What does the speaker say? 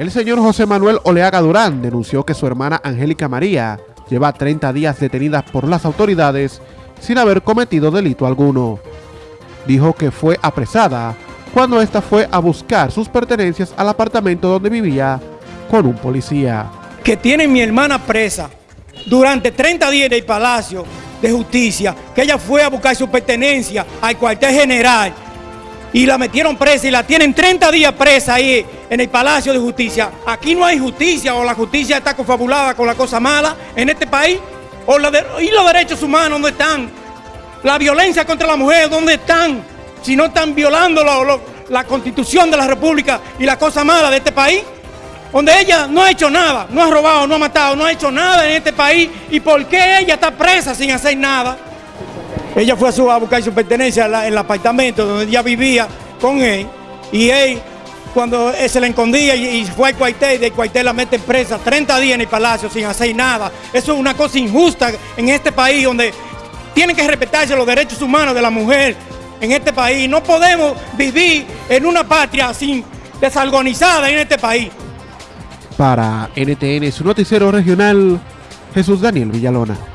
El señor José Manuel Oleaga Durán denunció que su hermana Angélica María lleva 30 días detenida por las autoridades sin haber cometido delito alguno. Dijo que fue apresada cuando ésta fue a buscar sus pertenencias al apartamento donde vivía con un policía. Que tiene mi hermana presa durante 30 días en el Palacio de Justicia, que ella fue a buscar su pertenencia al cuartel general y la metieron presa y la tienen 30 días presa ahí en el Palacio de Justicia. Aquí no hay justicia o la justicia está confabulada con la cosa mala en este país. O ¿Y los derechos humanos dónde están? La violencia contra la mujer, ¿dónde están? Si no están violando la constitución de la república y la cosa mala de este país. Donde ella no ha hecho nada, no ha robado, no ha matado, no ha hecho nada en este país. ¿Y por qué ella está presa sin hacer nada? Ella fue a, su, a buscar su pertenencia en, el apartamento donde ella vivía con él y él cuando se le escondía y, fue al cuartel, y del cuartel la mete presa 30 días en el palacio sin hacer nada. Eso es una cosa injusta en este país donde tienen que respetarse los derechos humanos de la mujer en este país. No podemos vivir en una patria sin desorganizada en este país. Para NTN, su noticiero regional, Jesús Daniel Villalona.